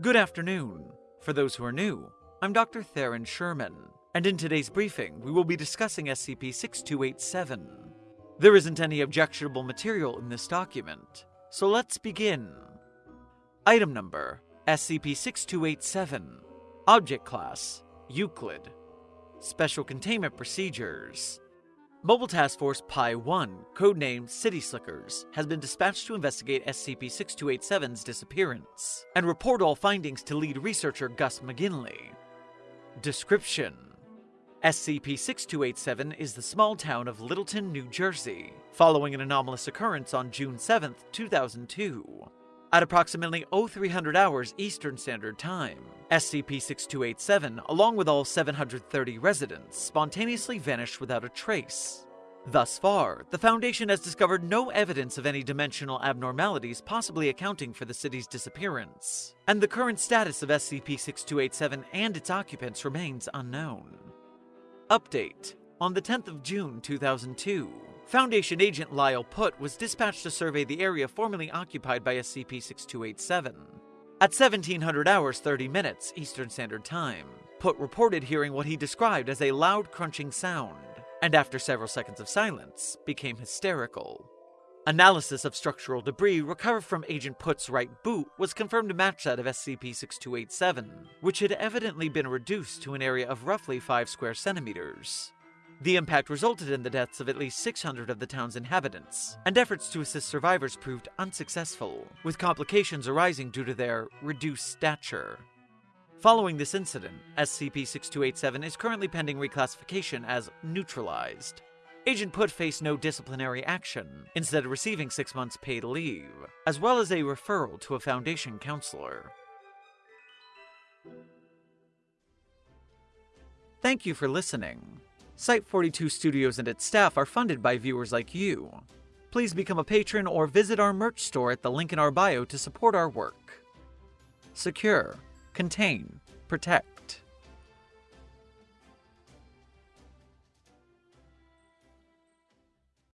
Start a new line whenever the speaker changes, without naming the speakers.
Good afternoon. For those who are new, I'm Dr. Theron Sherman, and in today's briefing, we will be discussing SCP 6287. There isn't any objectionable material in this document, so let's begin. Item number SCP 6287. Object Class Euclid. Special Containment Procedures Mobile Task Force Pi 1, codenamed City Slickers, has been dispatched to investigate SCP 6287's disappearance and report all findings to lead researcher Gus McGinley. Description SCP 6287 is the small town of Littleton, New Jersey, following an anomalous occurrence on June 7, 2002. At approximately 0300 hours Eastern Standard Time, SCP-6287, along with all 730 residents, spontaneously vanished without a trace. Thus far, the Foundation has discovered no evidence of any dimensional abnormalities possibly accounting for the city's disappearance, and the current status of SCP-6287 and its occupants remains unknown. Update On the 10th of June 2002, Foundation agent Lyle Putt was dispatched to survey the area formerly occupied by SCP-6287. At 1700 hours 30 minutes Eastern Standard Time, Putt reported hearing what he described as a loud crunching sound, and after several seconds of silence, became hysterical. Analysis of structural debris recovered from Agent Putt's right boot was confirmed to match that of SCP-6287, which had evidently been reduced to an area of roughly 5 square centimeters. The impact resulted in the deaths of at least 600 of the town's inhabitants, and efforts to assist survivors proved unsuccessful, with complications arising due to their reduced stature. Following this incident, SCP-6287 is currently pending reclassification as neutralized. Agent Putt faced no disciplinary action, instead receiving six months paid leave, as well as a referral to a Foundation counselor. Thank you for listening. Site 42 Studios and its staff are funded by viewers like you. Please become a patron or visit our merch store at the link in our bio to support our work. Secure, contain, protect.